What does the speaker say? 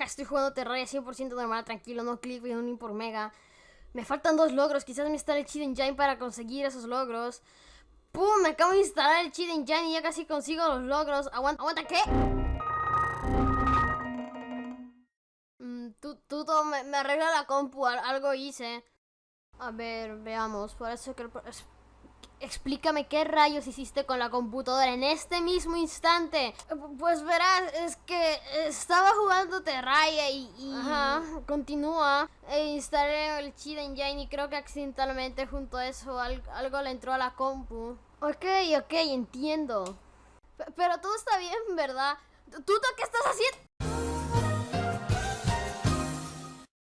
Estoy jugando Terraria 100% normal, tranquilo, no clic ni un por mega. Me faltan dos logros, quizás me instale el Cheat Engine para conseguir esos logros. ¡Pum! Me acabo de instalar el Cheat Engine y ya casi consigo los logros. Aguanta, aguanta, ¿qué? Mm, tú, tú me, arregla la compu, al- algo hice. A ver, veamos, parece que... el Explícame qué rayos hiciste con la computadora en este mismo instante. Pu- Pues verás, es que estaba jugando Terraria y... y- Ajá, continúa. E instalé el Cheat Engine y creo que accidentalmente junto a eso al- algo le entró a la compu. Ok, ok, entiendo. Pe- Pero todo está bien, ¿verdad? ¿Tú, tú qué estás haciendo?